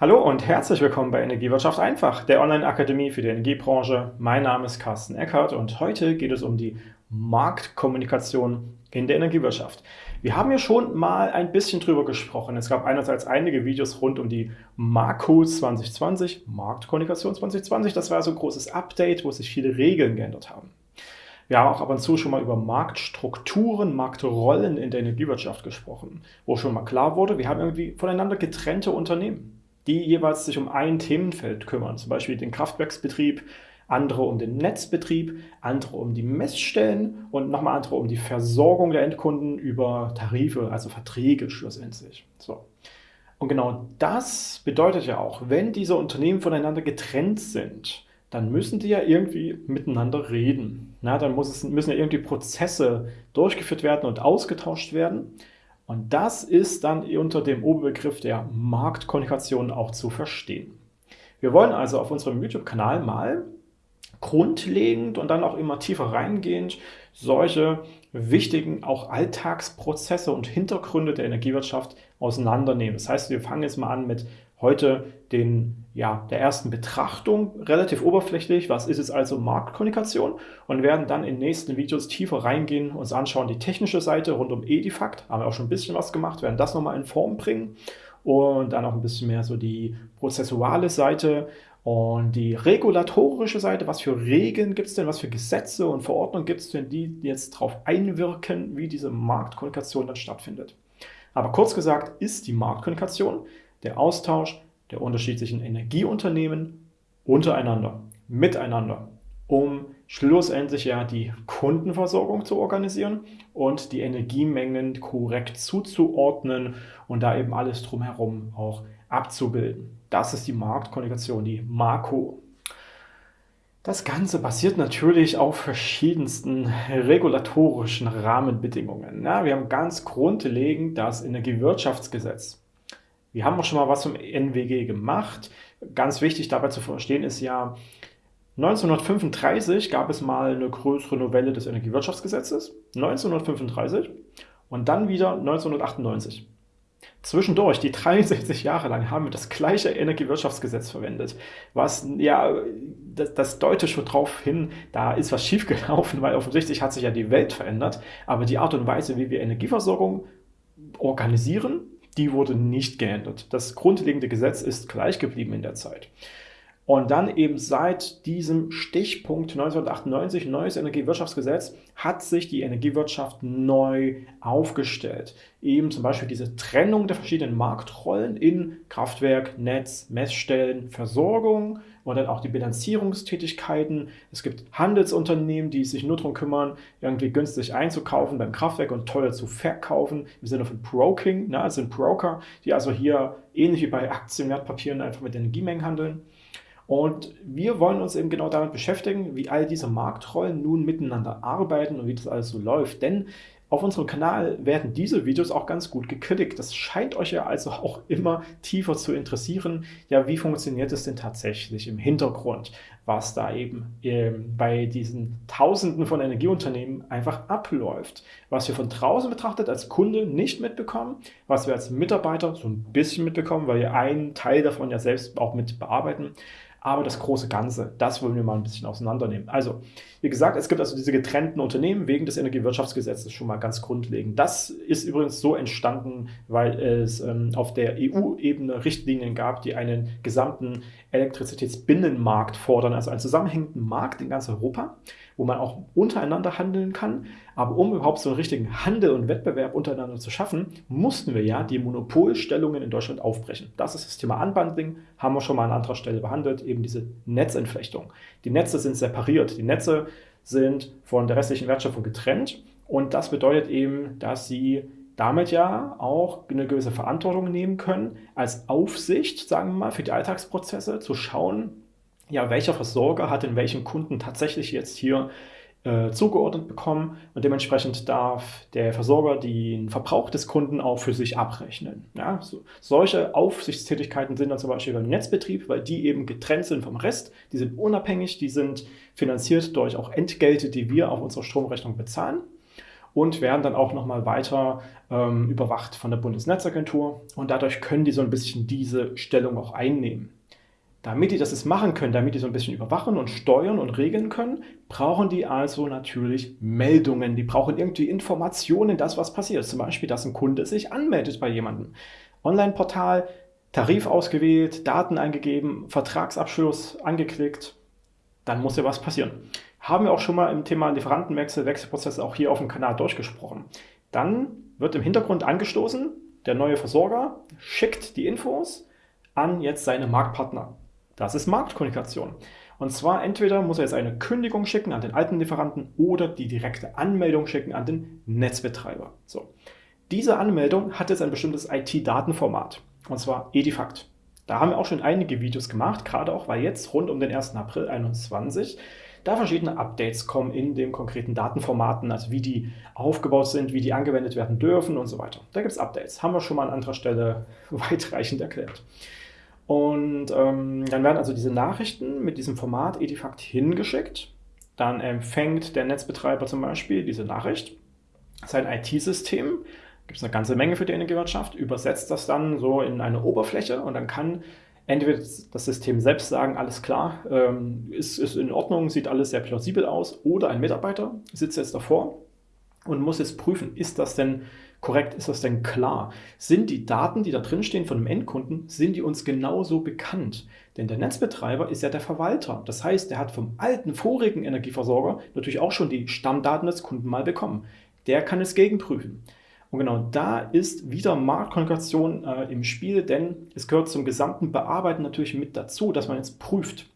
Hallo und herzlich willkommen bei Energiewirtschaft einfach, der Online-Akademie für die Energiebranche. Mein Name ist Carsten Eckert und heute geht es um die Marktkommunikation in der Energiewirtschaft. Wir haben ja schon mal ein bisschen drüber gesprochen. Es gab einerseits einige Videos rund um die Marco 2020, Marktkommunikation 2020. Das war so ein großes Update, wo sich viele Regeln geändert haben. Wir haben auch ab und zu schon mal über Marktstrukturen, Marktrollen in der Energiewirtschaft gesprochen, wo schon mal klar wurde, wir haben irgendwie voneinander getrennte Unternehmen die jeweils sich um ein Themenfeld kümmern, zum Beispiel den Kraftwerksbetrieb, andere um den Netzbetrieb, andere um die Messstellen und nochmal andere um die Versorgung der Endkunden über Tarife, also Verträge schlussendlich. So. Und genau das bedeutet ja auch, wenn diese Unternehmen voneinander getrennt sind, dann müssen die ja irgendwie miteinander reden. Na, dann muss es, müssen ja irgendwie Prozesse durchgeführt werden und ausgetauscht werden. Und das ist dann unter dem Oberbegriff der Marktkommunikation auch zu verstehen. Wir wollen also auf unserem YouTube-Kanal mal grundlegend und dann auch immer tiefer reingehend solche wichtigen auch Alltagsprozesse und Hintergründe der Energiewirtschaft auseinandernehmen. Das heißt, wir fangen jetzt mal an mit heute den, ja, der ersten Betrachtung relativ oberflächlich, was ist es also Marktkommunikation? Und werden dann in den nächsten Videos tiefer reingehen, uns anschauen die technische Seite rund um Edifact, haben wir auch schon ein bisschen was gemacht, werden das nochmal in Form bringen. Und dann auch ein bisschen mehr so die prozessuale Seite und die regulatorische Seite, was für Regeln gibt es denn, was für Gesetze und Verordnungen gibt es denn, die jetzt darauf einwirken, wie diese Marktkommunikation dann stattfindet. Aber kurz gesagt ist die Marktkommunikation der Austausch der unterschiedlichen Energieunternehmen untereinander, miteinander, um schlussendlich ja die Kundenversorgung zu organisieren und die Energiemengen korrekt zuzuordnen und da eben alles drumherum auch abzubilden. Das ist die Marktkommunikation, die Marco. Das Ganze basiert natürlich auf verschiedensten regulatorischen Rahmenbedingungen. Ja, wir haben ganz grundlegend das Energiewirtschaftsgesetz. Wir haben auch schon mal was zum NWG gemacht. Ganz wichtig dabei zu verstehen ist ja, 1935 gab es mal eine größere Novelle des Energiewirtschaftsgesetzes, 1935 und dann wieder 1998. Zwischendurch, die 63 Jahre lang, haben wir das gleiche Energiewirtschaftsgesetz verwendet, was ja, das, das deutet schon darauf hin, da ist was schiefgelaufen, weil offensichtlich hat sich ja die Welt verändert, aber die Art und Weise, wie wir Energieversorgung organisieren, die wurde nicht geändert. Das grundlegende Gesetz ist gleich geblieben in der Zeit. Und dann eben seit diesem Stichpunkt 1998, neues Energiewirtschaftsgesetz, hat sich die Energiewirtschaft neu aufgestellt. Eben zum Beispiel diese Trennung der verschiedenen Marktrollen in Kraftwerk, Netz, Messstellen, Versorgung und dann auch die Bilanzierungstätigkeiten. Es gibt Handelsunternehmen, die sich nur darum kümmern, irgendwie günstig einzukaufen beim Kraftwerk und teuer zu verkaufen, im Sinne von Broking, ne? also sind Broker, die also hier ähnlich wie bei Aktienwertpapieren einfach mit Energiemengen handeln. Und wir wollen uns eben genau damit beschäftigen, wie all diese Marktrollen nun miteinander arbeiten und wie das alles so läuft. Denn auf unserem Kanal werden diese Videos auch ganz gut gekriegt. Das scheint euch ja also auch immer tiefer zu interessieren. Ja, wie funktioniert es denn tatsächlich im Hintergrund, was da eben ähm, bei diesen Tausenden von Energieunternehmen einfach abläuft. Was wir von draußen betrachtet als Kunde nicht mitbekommen, was wir als Mitarbeiter so ein bisschen mitbekommen, weil wir einen Teil davon ja selbst auch mit bearbeiten aber das große Ganze, das wollen wir mal ein bisschen auseinandernehmen. Also, wie gesagt, es gibt also diese getrennten Unternehmen wegen des Energiewirtschaftsgesetzes schon mal ganz grundlegend. Das ist übrigens so entstanden, weil es ähm, auf der EU-Ebene Richtlinien gab, die einen gesamten Elektrizitätsbinnenmarkt fordern, also einen zusammenhängenden Markt in ganz Europa, wo man auch untereinander handeln kann. Aber um überhaupt so einen richtigen Handel und Wettbewerb untereinander zu schaffen, mussten wir ja die Monopolstellungen in Deutschland aufbrechen. Das ist das Thema Unbundling, haben wir schon mal an anderer Stelle behandelt, eben diese Netzentflechtung. Die Netze sind separiert, die Netze sind von der restlichen Wertschöpfung getrennt und das bedeutet eben, dass sie damit ja auch eine gewisse Verantwortung nehmen können, als Aufsicht, sagen wir mal, für die Alltagsprozesse zu schauen, ja, welcher Versorger hat in welchem Kunden tatsächlich jetzt hier äh, zugeordnet bekommen und dementsprechend darf der Versorger den Verbrauch des Kunden auch für sich abrechnen. Ja, so, solche Aufsichtstätigkeiten sind dann zum Beispiel beim Netzbetrieb, weil die eben getrennt sind vom Rest, die sind unabhängig, die sind finanziert durch auch Entgelte, die wir auf unserer Stromrechnung bezahlen. und werden dann auch nochmal weiter ähm, überwacht von der Bundesnetzagentur und dadurch können die so ein bisschen diese Stellung auch einnehmen. Damit die das machen können, damit die so ein bisschen überwachen und steuern und regeln können, brauchen die also natürlich Meldungen. Die brauchen irgendwie Informationen, das was passiert. Zum Beispiel, dass ein Kunde sich anmeldet bei jemandem. Online-Portal, Tarif ausgewählt, Daten eingegeben, Vertragsabschluss angeklickt, dann muss ja was passieren. Haben wir auch schon mal im Thema Lieferantenwechsel, Wechselprozesse auch hier auf dem Kanal durchgesprochen. Dann wird im Hintergrund angestoßen, der neue Versorger schickt die Infos an jetzt seine Marktpartner. Das ist Marktkommunikation. Und zwar entweder muss er jetzt eine Kündigung schicken an den alten Lieferanten oder die direkte Anmeldung schicken an den Netzbetreiber. So. Diese Anmeldung hat jetzt ein bestimmtes IT-Datenformat, und zwar Edifact. Da haben wir auch schon einige Videos gemacht, gerade auch, weil jetzt rund um den 1. April 2021 da verschiedene Updates kommen in den konkreten Datenformaten, also wie die aufgebaut sind, wie die angewendet werden dürfen und so weiter. Da gibt es Updates, haben wir schon mal an anderer Stelle weitreichend erklärt. Und ähm, dann werden also diese Nachrichten mit diesem Format Edifact hingeschickt. Dann empfängt der Netzbetreiber zum Beispiel diese Nachricht, sein IT-System, gibt es eine ganze Menge für die Energiewirtschaft, übersetzt das dann so in eine Oberfläche. Und dann kann entweder das System selbst sagen, alles klar, ähm, ist, ist in Ordnung, sieht alles sehr plausibel aus, oder ein Mitarbeiter sitzt jetzt davor und muss jetzt prüfen, ist das denn korrekt? Ist das denn klar? Sind die Daten, die da drin stehen von dem Endkunden, sind die uns genauso bekannt? Denn der Netzbetreiber ist ja der Verwalter. Das heißt, der hat vom alten, vorigen Energieversorger natürlich auch schon die Stammdaten des Kunden mal bekommen. Der kann es gegenprüfen. Und genau da ist wieder Marktkommunikation äh, im Spiel, denn es gehört zum gesamten Bearbeiten natürlich mit dazu, dass man jetzt prüft,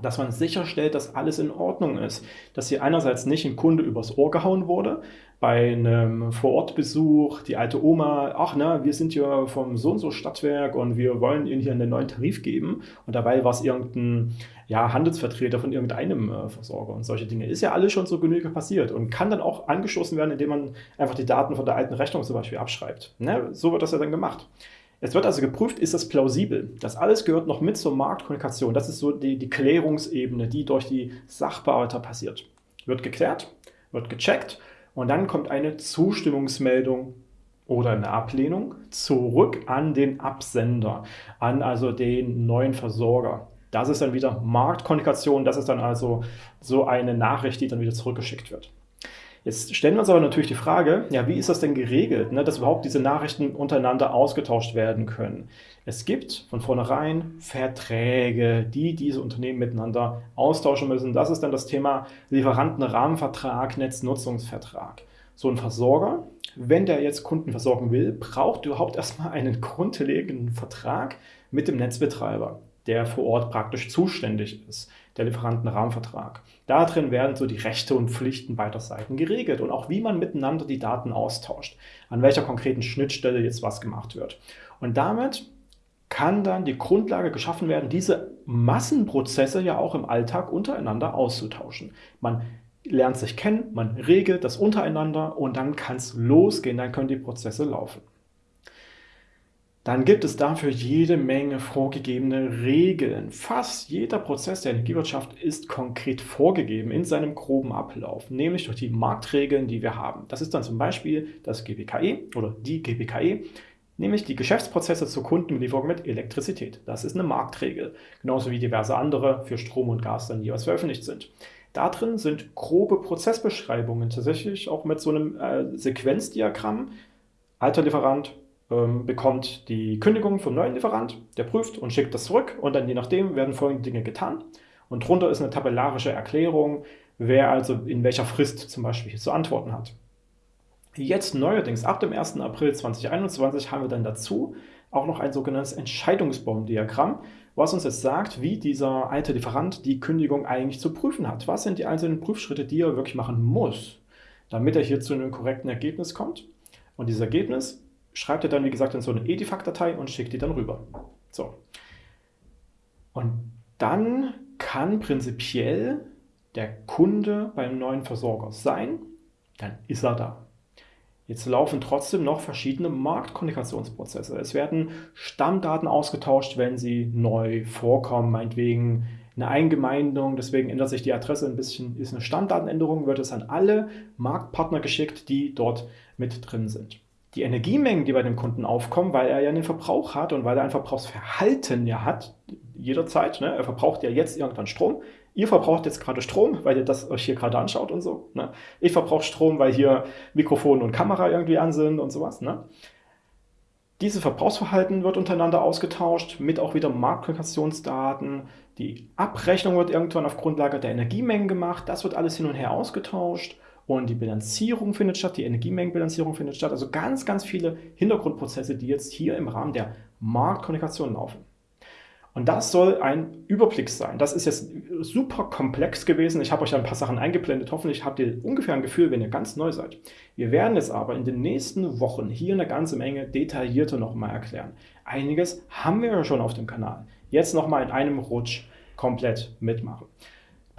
dass man sicherstellt, dass alles in Ordnung ist. Dass hier einerseits nicht ein Kunde übers Ohr gehauen wurde, bei einem Vorortbesuch, die alte Oma, ach na, wir sind ja vom so und so Stadtwerk und wir wollen Ihnen hier einen neuen Tarif geben und dabei war es irgendein ja, Handelsvertreter von irgendeinem äh, Versorger und solche Dinge. Ist ja alles schon so genügend passiert und kann dann auch angestoßen werden, indem man einfach die Daten von der alten Rechnung zum Beispiel abschreibt. Ne? So wird das ja dann gemacht. Es wird also geprüft, ist das plausibel? Das alles gehört noch mit zur Marktkommunikation. Das ist so die, die Klärungsebene, die durch die Sachbearbeiter passiert. Wird geklärt, wird gecheckt und dann kommt eine Zustimmungsmeldung oder eine Ablehnung zurück an den Absender, an also den neuen Versorger. Das ist dann wieder Marktkommunikation, das ist dann also so eine Nachricht, die dann wieder zurückgeschickt wird. Jetzt stellen wir uns aber natürlich die Frage, ja, wie ist das denn geregelt, ne, dass überhaupt diese Nachrichten untereinander ausgetauscht werden können? Es gibt von vornherein Verträge, die diese Unternehmen miteinander austauschen müssen. Das ist dann das Thema Lieferantenrahmenvertrag, Netznutzungsvertrag. So ein Versorger, wenn der jetzt Kunden versorgen will, braucht überhaupt erstmal einen grundlegenden Vertrag mit dem Netzbetreiber der vor Ort praktisch zuständig ist, der Lieferantenrahmenvertrag. Darin werden so die Rechte und Pflichten beider Seiten geregelt und auch wie man miteinander die Daten austauscht, an welcher konkreten Schnittstelle jetzt was gemacht wird. Und damit kann dann die Grundlage geschaffen werden, diese Massenprozesse ja auch im Alltag untereinander auszutauschen. Man lernt sich kennen, man regelt das untereinander und dann kann es losgehen, dann können die Prozesse laufen dann gibt es dafür jede Menge vorgegebene Regeln. Fast jeder Prozess der Energiewirtschaft ist konkret vorgegeben in seinem groben Ablauf, nämlich durch die Marktregeln, die wir haben. Das ist dann zum Beispiel das GBKE oder die GBKE, nämlich die Geschäftsprozesse zur Kundenbelieferung mit Elektrizität. Das ist eine Marktregel, genauso wie diverse andere für Strom und Gas dann jeweils veröffentlicht sind. Da drin sind grobe Prozessbeschreibungen, tatsächlich auch mit so einem äh, Sequenzdiagramm, alter Lieferant, ähm, bekommt die Kündigung vom neuen Lieferant, der prüft und schickt das zurück und dann je nachdem werden folgende Dinge getan. Und drunter ist eine tabellarische Erklärung, wer also in welcher Frist zum Beispiel zu antworten hat. Jetzt neuerdings, ab dem 1. April 2021, haben wir dann dazu auch noch ein sogenanntes Entscheidungsbaumdiagramm, was uns jetzt sagt, wie dieser alte Lieferant die Kündigung eigentlich zu prüfen hat. Was sind die einzelnen Prüfschritte, die er wirklich machen muss, damit er hier zu einem korrekten Ergebnis kommt. Und dieses Ergebnis schreibt er dann, wie gesagt, in so eine Edifact-Datei und schickt die dann rüber. So. Und dann kann prinzipiell der Kunde beim neuen Versorger sein, dann ist er da. Jetzt laufen trotzdem noch verschiedene Marktkommunikationsprozesse. Es werden Stammdaten ausgetauscht, wenn sie neu vorkommen, meinetwegen eine Eingemeindung, deswegen ändert sich die Adresse ein bisschen, ist eine Stammdatenänderung, wird es an alle Marktpartner geschickt, die dort mit drin sind. Die Energiemengen, die bei dem Kunden aufkommen, weil er ja einen Verbrauch hat und weil er ein Verbrauchsverhalten ja hat, jederzeit, ne? er verbraucht ja jetzt irgendwann Strom, Ihr verbraucht jetzt gerade Strom, weil ihr das euch hier gerade anschaut und so. Ne? Ich verbrauche Strom, weil hier Mikrofon und Kamera irgendwie an sind und sowas. Ne? Dieses Verbrauchsverhalten wird untereinander ausgetauscht, mit auch wieder Marktkommunikationsdaten. Die Abrechnung wird irgendwann auf Grundlage der Energiemengen gemacht. Das wird alles hin und her ausgetauscht. Und die Bilanzierung findet statt, die Energiemengenbilanzierung findet statt. Also ganz, ganz viele Hintergrundprozesse, die jetzt hier im Rahmen der Marktkommunikation laufen. Und das soll ein Überblick sein. Das ist jetzt super komplex gewesen. Ich habe euch ein paar Sachen eingeblendet. Hoffentlich habt ihr ungefähr ein Gefühl, wenn ihr ganz neu seid. Wir werden es aber in den nächsten Wochen hier eine ganze Menge detaillierter nochmal erklären. Einiges haben wir ja schon auf dem Kanal. Jetzt nochmal in einem Rutsch komplett mitmachen.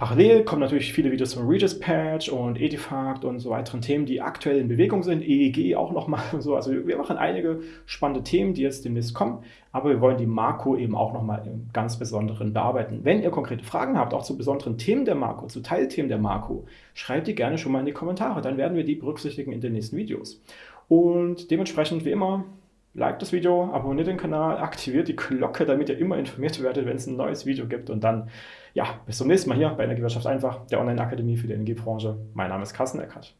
Parallel kommen natürlich viele Videos zum Regis Patch und Edifact und so weiteren Themen, die aktuell in Bewegung sind. EEG auch nochmal so. Also wir machen einige spannende Themen, die jetzt demnächst kommen, aber wir wollen die Marco eben auch nochmal im ganz Besonderen bearbeiten. Wenn ihr konkrete Fragen habt, auch zu besonderen Themen der Marco, zu Teilthemen der Marco, schreibt die gerne schon mal in die Kommentare. Dann werden wir die berücksichtigen in den nächsten Videos. Und dementsprechend, wie immer, Like das Video, abonniert den Kanal, aktiviert die Glocke, damit ihr immer informiert werdet, wenn es ein neues Video gibt. Und dann, ja, bis zum nächsten Mal hier bei Energiewirtschaft einfach, der Online-Akademie für die Energiebranche. Mein Name ist Carsten Eckert.